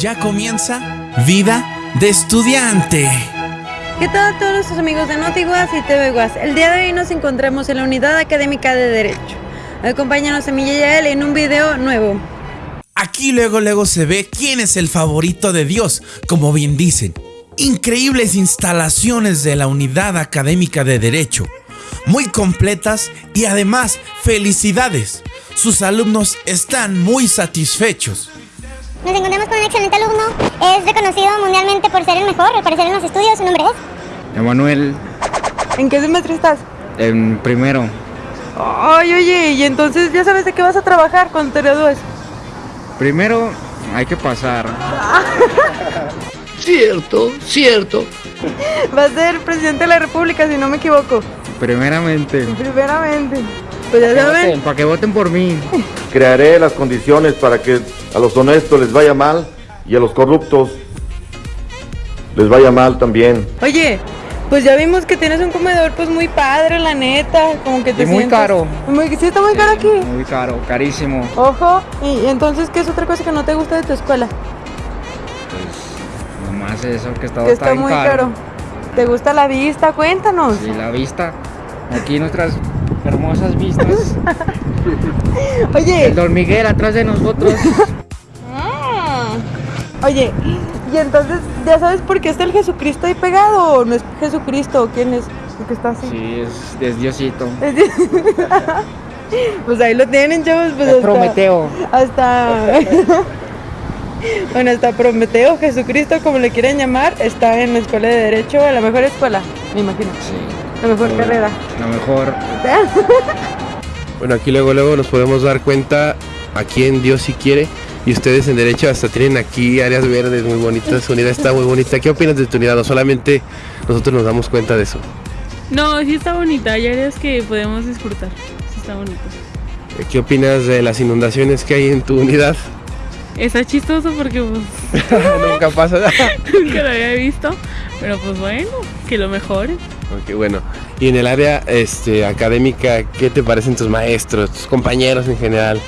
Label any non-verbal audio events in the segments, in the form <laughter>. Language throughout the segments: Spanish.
ya comienza Vida de Estudiante. ¿Qué tal a todos nuestros amigos de NotiGuas y TV Guas? El día de hoy nos encontramos en la Unidad Académica de Derecho. Acompáñanos a mí y a él en un video nuevo. Aquí luego luego se ve quién es el favorito de Dios, como bien dicen. Increíbles instalaciones de la Unidad Académica de Derecho, muy completas y además felicidades. Sus alumnos están muy satisfechos. Nos encontramos con un excelente alumno. Es reconocido mundialmente por ser el mejor, al parecer en los estudios. Su nombre es. Emanuel, ¿En qué semestre estás? en primero. Ay, oye, y entonces ya sabes de qué vas a trabajar cuando te gradúes. Primero hay que pasar. <laughs> Cierto, cierto. Vas a ser presidente de la República, si no me equivoco. Primeramente. Primeramente. Pues ya saben. Para que voten por mí. Crearé las condiciones para que a los honestos les vaya mal y a los corruptos les vaya mal también. Oye, pues ya vimos que tienes un comedor pues muy padre, la neta. Como que te Y muy caro. Muy, sí, está muy caro aquí. Muy caro, carísimo. Ojo, y, y entonces, ¿qué es otra cosa que no te gusta de tu escuela? Pues nomás eso que está, que está muy caro. ¿Te gusta la vista? Cuéntanos. Y la vista. Aquí nuestras hermosas vistas. <laughs> Oye, El Don Miguel atrás de nosotros. <laughs> oye, y entonces, ¿ya sabes por qué está el Jesucristo ahí pegado? ¿O no es Jesucristo? ¿Quién es el que está así? Sí, es, es Diosito. <laughs> pues ahí lo tienen, chavos. Pues Es hasta- Prometeo. Hasta. bueno, hasta Prometeo, Jesucristo, como le quieren llamar, está en la escuela de Derecho, la mejor escuela, me imagino. Sí. La mejor carrera. La mejor. <laughs> Bueno, aquí luego luego nos podemos dar cuenta a quién Dios sí quiere. Y ustedes en derecho hasta tienen aquí áreas verdes muy bonitas. Su unidad está muy bonita. ¿Qué opinas de tu unidad? No solamente nosotros nos damos cuenta de eso. No, sí está bonita, hay áreas que podemos disfrutar. Sí está bonito. Eh, ¿Qué opinas de las inundaciones que hay en tu unidad? Está chistoso porque pues <laughs> Nunca pasa nada. <laughs> nunca lo había visto, pero pues bueno, que lo mejore. Ok, bueno. Y en el área este, académica, ¿qué te parecen tus maestros, tus compañeros en general?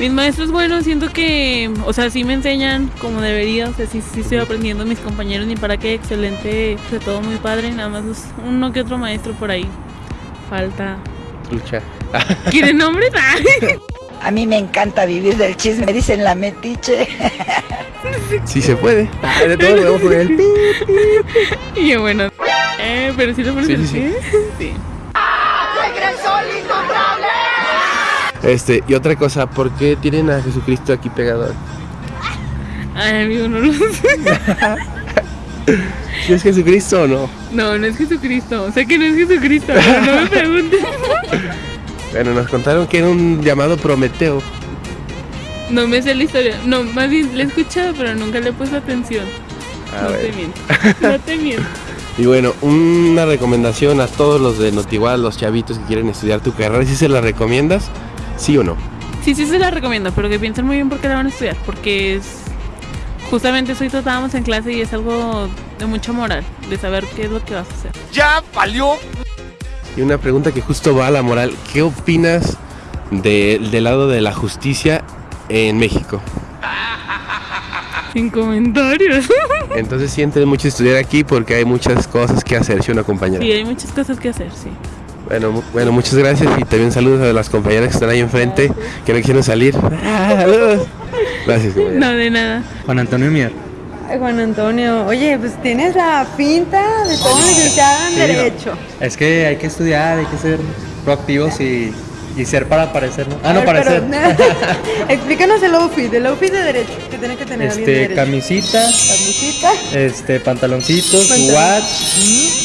Mis maestros, bueno, siento que, o sea, sí me enseñan como debería, o sea, sí, sí estoy aprendiendo mis compañeros, ni para qué, excelente, de todo muy padre, nada más los- uno que otro maestro por ahí. Falta. Lucha. ¿Quieren nombres? <laughs> A mí me encanta vivir del chisme, me dicen la metiche. Sí se puede. <laughs> De todo podemos poner el. Y bueno, eh, pero sí lo Sí, en sí, pie. sí. Este, y otra cosa, ¿por qué tienen a Jesucristo aquí pegado? Ay, amigo, no lo sé. ¿Sí es Jesucristo o no? No, no es Jesucristo. O sea que no es Jesucristo. pero no me preguntes. Bueno, nos contaron que era un llamado Prometeo. No me sé la historia. No, más bien la he escuchado, pero nunca le he puesto atención. No te miento. No te miento. Y bueno, una recomendación a todos los de Notigual, los chavitos que quieren estudiar tu carrera, ¿sí se la recomiendas? ¿Sí o no? Sí, sí se la recomiendo, pero que piensen muy bien por qué la van a estudiar. Porque es. Justamente hoy tratábamos en clase y es algo de mucha moral, de saber qué es lo que vas a hacer. Ya valió. Y una pregunta que justo va a la moral, ¿qué opinas de- del lado de la justicia en México? Sin comentarios. <laughs> Entonces sientes mucho estudiar aquí porque hay muchas cosas que hacer, ¿sí una compañera? Sí, hay muchas cosas que hacer, sí. Bueno, bueno, muchas gracias y también saludos a las compañeras que están ahí enfrente, que no quieren salir. <laughs> Ah, saludos. Gracias, compañera. No, de nada. Juan Antonio Mier. Ay, Juan Antonio, oye, pues tienes la pinta de todo licenciado en Sí, Derecho. Es que hay que estudiar, hay que ser proactivos y, y ser para parecer, ¿no? Ah, no, ver, parecer. <laughs> Explícanos el outfit, el outfit de Derecho, que tiene que tener Este, camisita, Camisita. este, pantaloncitos, Pantalón. watch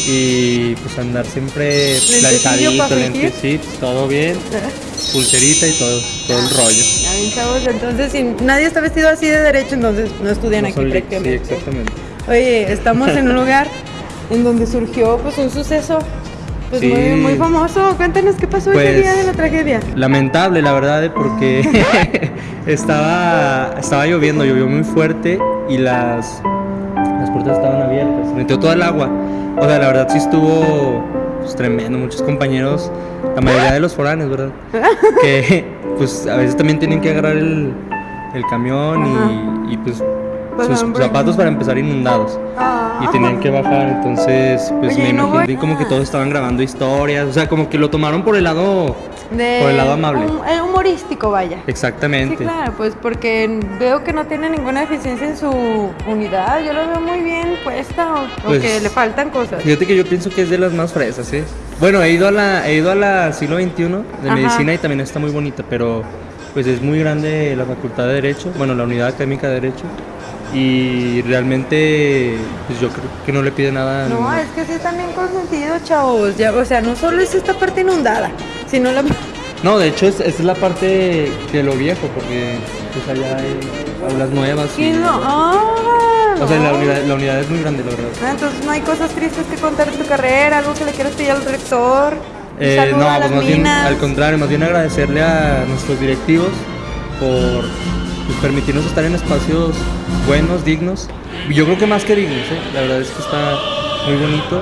y pues andar siempre fingir. lentecito, todo bien, <laughs> pulserita y todo, todo el rollo. Ya ven, chavos, entonces si nadie está vestido así de Derecho, entonces no estudian No aquí sí, prácticamente. exactamente. Oye, estamos en un lugar en donde surgió pues un suceso pues Sí. muy, muy famoso. Cuéntanos qué pasó ese Pues, día de la tragedia. Lamentable, la verdad, ¿eh? porque <laughs> <laughs> estaba, estaba lloviendo, llovió muy fuerte y las, las puertas estaban abiertas, se metió todo el agua. O sea, la verdad sí estuvo pues, tremendo, muchos compañeros, la mayoría de los foráneos, ¿verdad? <laughs> Que pues a veces también tienen que agarrar el, el camión y, y, pues pasaron por zapatos para empezar inundados. Ah. Y tenían que bajar, entonces pues Oye, me ¿y no imagino voy- como que todos estaban grabando historias, o sea, como que lo tomaron por el lado De- por el lado amable. el humorístico, vaya. Sí, Exactamente. claro, pues porque veo que no tiene ninguna deficiencia en su unidad. Yo lo veo muy bien puesta o, o Pues, que le faltan cosas. Fíjate que yo pienso que es de las más fresas, ¿eh? Bueno, he ido a la, he ido a la siglo XXI de Ajá. medicina y también está muy bonita, pero pues es muy grande la facultad de Derecho, bueno, la unidad académica de Derecho. Y realmente, pues yo creo que no le pide nada. No, es que sí están bien consentidos, chavos. Ya, o sea, no solo es esta parte inundada, sino la... <laughs> No, de hecho, es, esa es la parte de lo viejo, porque pues allá hay aulas nuevas. ¿Qué y- no? Ah, O sea, la unidad, la unidad es muy grande, la verdad. Ah, Entonces no hay cosas tristes que contar de tu carrera, algo que le quieras pedir al rector. Eh, no, pues más bien, al contrario, más bien agradecerle a nuestros directivos por pues, permitirnos estar en espacios buenos, dignos. Y Yo creo que más que dignos, ¿eh? la verdad es que está muy bonito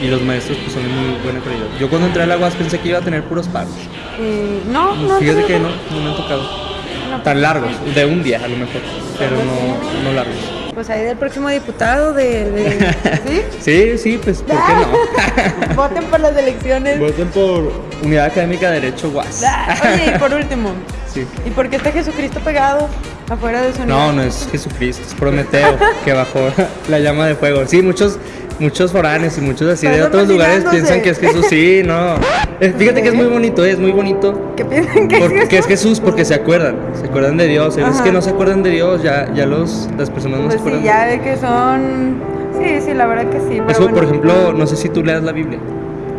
y los maestros pues son de muy buena calidad. Yo cuando entré a la UAS pensé que iba a tener puros paros. Eh, no, no. Fíjate no, que no. no, no me han tocado. Tan largos, de un día a lo mejor, pero no, no largos. Pues ahí del próximo diputado de... de- ¿Sí? <laughs> Sí, sí, pues, ¿por qué no? <laughs> Voten por las elecciones. Voten por Unidad Académica de Derecho UAS. Ah, Oye, y por último, <laughs> Sí. ¿y por qué está Jesucristo pegado afuera de su No, no es Jesucristo, es Prometeo que bajó la llama de fuego. Sí, muchos muchos foráneos y muchos así de otros lugares piensan que es Jesús. Sí, no. Eh, Fíjate que es muy bonito, es muy bonito. ¿Qué piensan que es Jesús? es Jesús porque se acuerdan, se acuerdan de Dios. Hay veces Ajá. que no se acuerdan de Dios, ya, ya los, las personas no se Pues sí, acuerdan. ya de que son... Sí, sí, la verdad que sí. Pero Eso, bueno. por ejemplo, no sé si tú leas la Biblia.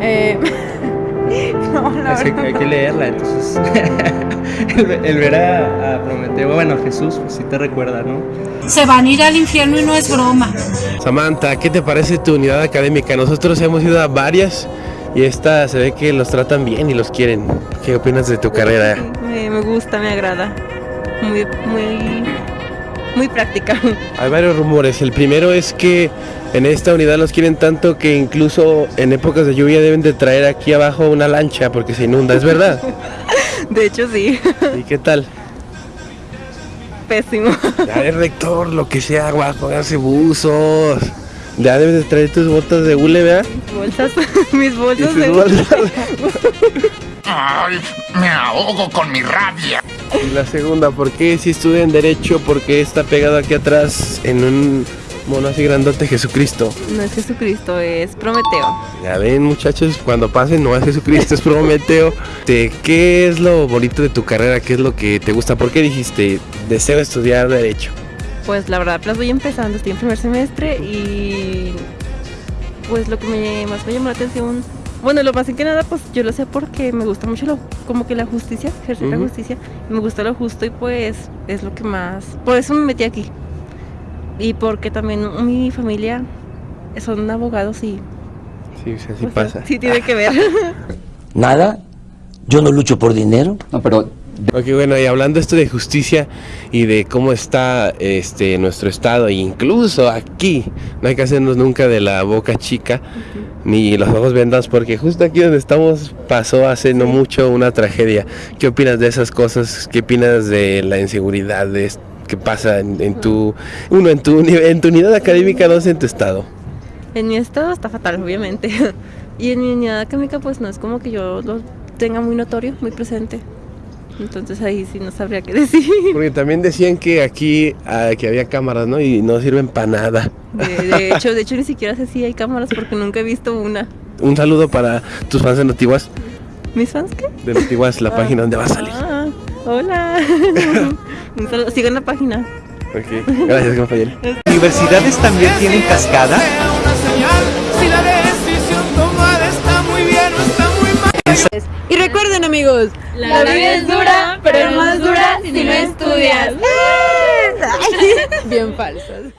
Eh, <laughs> no, la Es que verdad. hay no. que leerla, entonces. <laughs> <laughs> el, el ver a, a Prometeo, bueno, a Jesús, pues sí te recuerda, ¿no? Se van a ir al infierno y no es broma. Samantha, ¿qué te parece tu unidad académica? Nosotros hemos ido a varias y esta se ve que los tratan bien y los quieren. ¿Qué opinas de tu carrera? Me, me gusta, me agrada. Muy, muy, muy práctica. Hay varios rumores. El primero es que en esta unidad los quieren tanto que incluso en épocas de lluvia deben de traer aquí abajo una lancha porque se inunda. ¿Es verdad? <laughs> De hecho, sí. ¿Y qué tal? Pésimo. Ya el rector, lo que sea, va a ponerse buzos. Ya debes de traer tus botas de hule, ¿verdad? Bolsas, <laughs> mis bolsas de... bolsas. Ay, me ahogo con mi rabia. Y la segunda, ¿por qué si estudian Derecho? ¿Por qué está pegado aquí atrás en un mono así grandote Jesucristo? No es Jesucristo, es Prometeo. Ya ven muchachos, cuando pasen no es Jesucristo, es Prometeo. Te- ¿Qué es lo bonito de tu carrera? ¿Qué es lo que te gusta? ¿Por qué dijiste deseo estudiar Derecho? Pues la verdad, apenas voy empezando, estoy en primer semestre y pues lo que me, más me llamó la atención, bueno, lo más que nada, pues yo lo sé porque me gusta mucho lo, como que la justicia, ejercer la justicia, me gusta lo justo y pues es lo que más, por eso me metí aquí. Y porque también mi familia son abogados y Sí, sí, pues, pasa. sí tiene que ver. <laughs> Nada, yo no lucho por dinero. No, pero Ok, bueno, y hablando esto de justicia y de cómo está este nuestro estado, e incluso aquí, no hay que hacernos nunca de la boca chica ni los ojos vendados, porque justo aquí donde estamos pasó hace no mucho una tragedia. ¿Qué opinas de esas cosas? ¿Qué opinas de la inseguridad de es- que pasa en, en tu uno en tu en tu unidad académica, dos en tu estado? En mi estado está fatal, obviamente. <laughs> Y en mi unidad académica, pues no es como que yo lo tenga muy notorio, muy presente. Entonces ahí sí no sabría qué <laughs> decir. Porque también decían que aquí ah, que había cámaras, ¿no? Y no sirven para nada. De, de <laughs> hecho, de hecho ni siquiera sé si hay cámaras porque nunca he visto una. Un saludo para tus fans de Notiguas, ¿Mis fans qué? de Notiguas, la página donde va a salir. Ah, hola. Un saludo. Sigan la página. Ok, gracias compañero. <laughs> ¿Universidades también tienen cascada? Y recuerden amigos, La vida es dura, pero es más dura si no estudias. <laughs> Bien falsas.